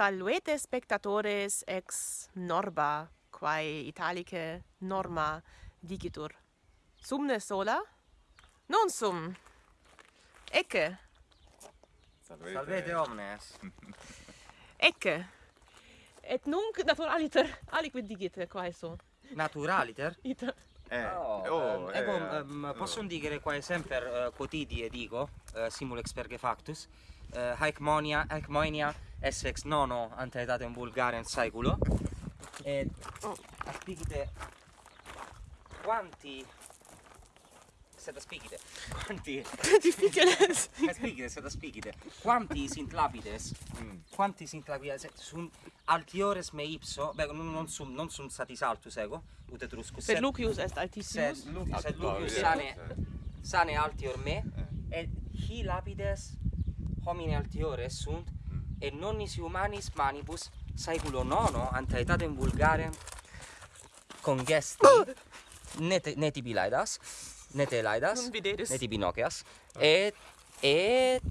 Salvete spectatores ex norba, quae italice norma digitur. Sumne sola? Non sum. Ecce. Salvete, Salvete omnes. Ecce. Et nunc naturaliter aliquid digite, quae so. Naturaliter? Ita. Eh, oh, oh, ehm, eh, ecco, eh. Ehm, posso possono dire qua sempre uh, quotidie dico, eh, uh, simulex perge factus, uh, haecmonia, haecmonia, essex nono antietatem vulgarem saeculo, et oh. quanti sed aspicides quanti? Difficiles aspicides sed aspicides quanti sint lapides mm. quanti sint lapides sum altiores me ipso beh non, non sum non sum satis altus ego ut etruscus per Lucius est altissimus sed, Lucius, sed Lucius sane sane altior me eh. et hi lapides homine altiores sunt mm. et non nisi humanis manibus saeculo nono ante aetatem vulgarem congesti ah! ne, ne ne te laidas, ne ti binoceas, oh. Ah. et, et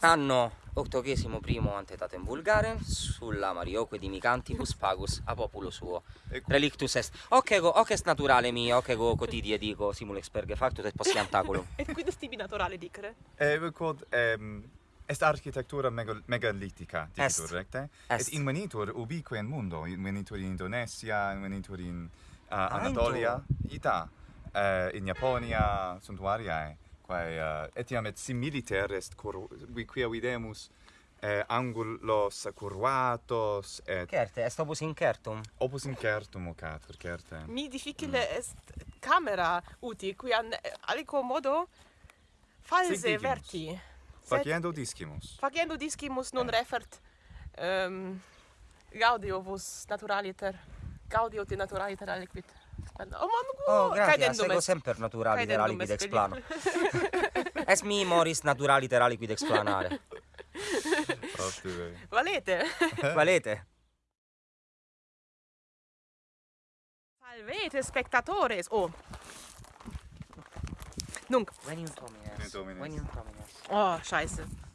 anno octogésimo primo antetatem vulgarem sulla marioque di micantibus pagus a populo suo. Relictus est. Occego hoc est naturale mio hoc ego quotidie dico simul experge factus et post antaculum et quid est tibi naturale dicere? Eh quod ehm est architectura megal megalithica dicitur recte eh? est. et invenitur ubique in mundo invenitur in Indonesia invenitur in uh, Anatolia ita uh, in Japonia suntuariae quae eh, uh, etiam et similiter est cur qui quia videmus eh, angulos curvatos et certe est opus incertum opus incertum ocatur certe. Mi difficile mm. est camera uti quiam aliquo modo false verti. Faciendo discimus. Faciendo discimus non eh. refert um, gaudio vos naturaliter gaudio te naturaliter aliquid Oh, oh grazie, sempre naturali terra liquidex plana. es mi moris naturali terra liquidex planare. Valete. Valete. Salvete spectatores. Oh. Nunc. Venium homines. Venium homines. Oh, scheiße.